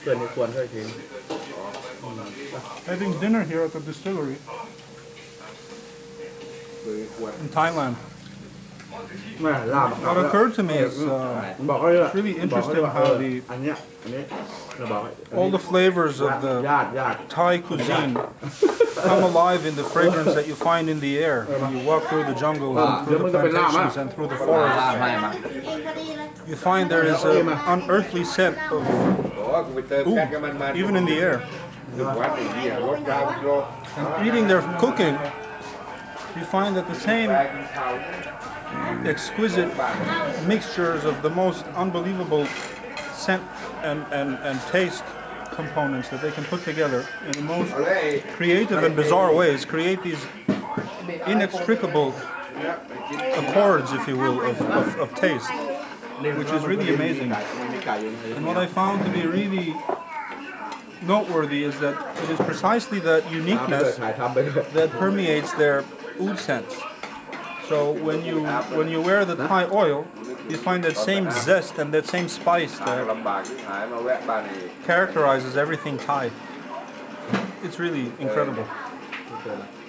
เพื่อนนี่ควรช่วยทิ้ง Having dinner here at the distillery คือควร in Thailand. แม่ลาบ What occurred to me is uh, บอกเขาเลยว่า It's really บอกเขาเลย interesting ว่า how เออ the อันเนี้ยอันนี้เราบอกให้ all the flavors of ญา the ติญาติ Thai cuisine come alive in the fragrance that you find in the air when you walk through the jungles and through the plantations and through the ลา forests. ไม่มา You find there is an unearthly scent of dog with the Ooh, even in the air. The and eating their cooking, you find that the same exquisite mixtures of the most unbelievable scent and, and, and taste components that they can put together in the most creative and bizarre ways, create these inextricable accords, if you will, of, of, of taste which is really amazing. And what I found to be really noteworthy is that it is precisely that uniqueness that permeates their oud sense. So when you when you wear the Thai oil, you find that same zest and that same spice that characterizes everything Thai. It's really incredible.